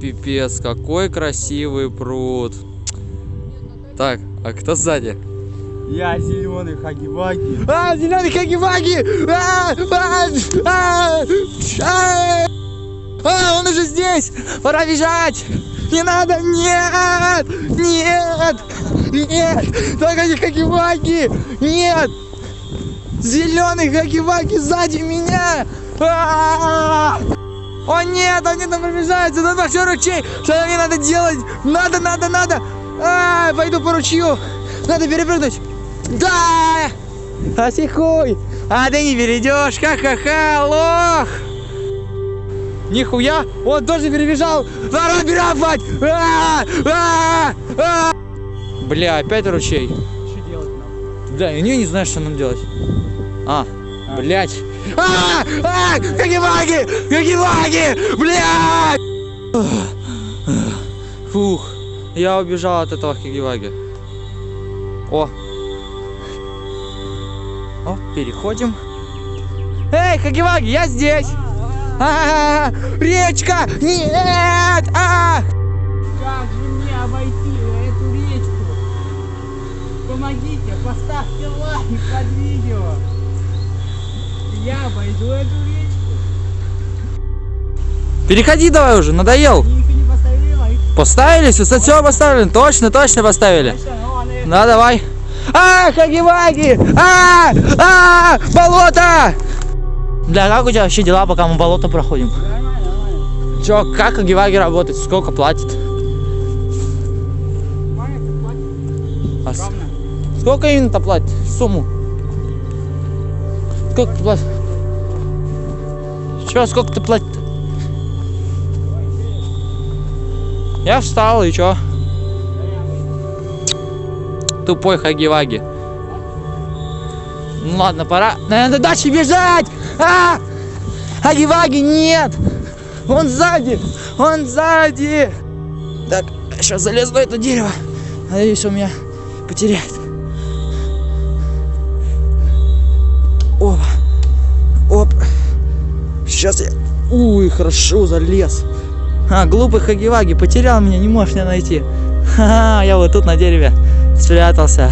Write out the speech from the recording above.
пипец, какой красивый пруд. Так, а кто сзади? Я зеленый хаги-ваги. А, зеленый хаги-ваги! А, а, а, а, а, он уже здесь! Пора бежать! Не надо! Нет! Нет! Нет! Только не хаги-ваги! Нет! Зеленый хаги-ваги сзади меня! А! О нет, он не там приближается! Тут большой ручей! Что мне надо делать? Надо, надо, надо! А, пойду по ручью! Надо перепрыгнуть! Да! Осихуй! А ты не перейдешь! Ха-ха-ха! Лох! Нихуя! Он тоже перебежал! Надо бежать! А! А! А! Бля, опять ручей. Что делать нам? Да, я не знаю, что нам делать. А, блядь. А! А! Какие-ваги! Какие-ваги! Блядь! Фух, я убежал от этого Хигиваги. О! О, переходим. Эй, Хагиваги, я здесь! А, речка! Нет! А! Как же мне обойти эту речку? Помогите, поставьте лайк под видео. Я обойду эту речку. Переходи давай уже, надоел. Поставили? Все, все поставили? Точно, точно поставили. Ну, Да, давай. А, Хаги-Ваги! А, а, болото! Бля, как у тебя вообще дела, пока мы болото проходим? Чё, как Хаги-Ваги работает? Сколько платит? А сколько именно платит? Сумму? Сколько ты платишь? Чё, сколько ты платит? Я встал, и чё? Тупой Хаги-Ваги. Ну ладно, пора, наверное, дальше бежать! А! Хаги-Ваги, нет! Он сзади! Он сзади! Так, сейчас залезу на это дерево. Надеюсь, он меня потеряет. Сейчас я... Уй, хорошо залез. А, глупый Хагиваги потерял меня, не можешь меня найти. Ха-ха, я вот тут на дереве спрятался.